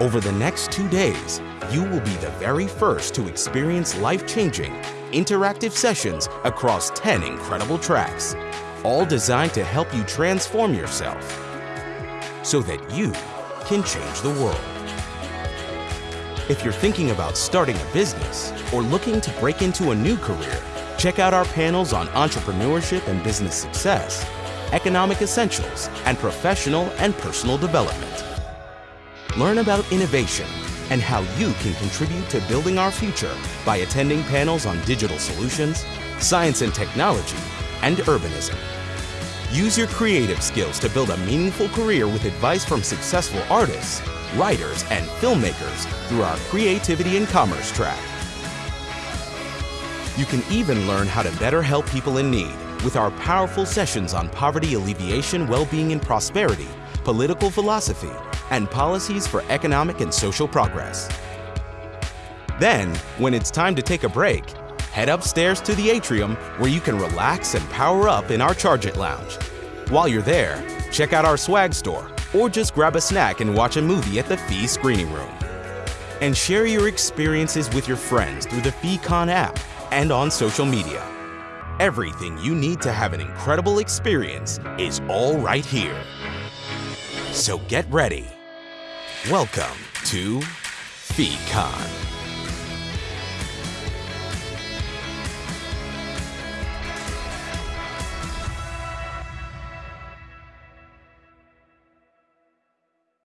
Over the next two days, you will be the very first to experience life-changing, interactive sessions across 10 incredible tracks, all designed to help you transform yourself so that you can change the world. If you're thinking about starting a business or looking to break into a new career, check out our panels on entrepreneurship and business success, economic essentials, and professional and personal development. Learn about innovation and how you can contribute to building our future by attending panels on digital solutions, science and technology, and urbanism. Use your creative skills to build a meaningful career with advice from successful artists, writers, and filmmakers through our Creativity and Commerce track. You can even learn how to better help people in need with our powerful sessions on poverty alleviation, well-being and prosperity, political philosophy, and policies for economic and social progress. Then, when it's time to take a break, head upstairs to the atrium where you can relax and power up in our Charge It Lounge. While you're there, check out our swag store or just grab a snack and watch a movie at the FEE Screening Room. And share your experiences with your friends through the FEEcon app and on social media. Everything you need to have an incredible experience is all right here. So get ready. Welcome to FEEcon.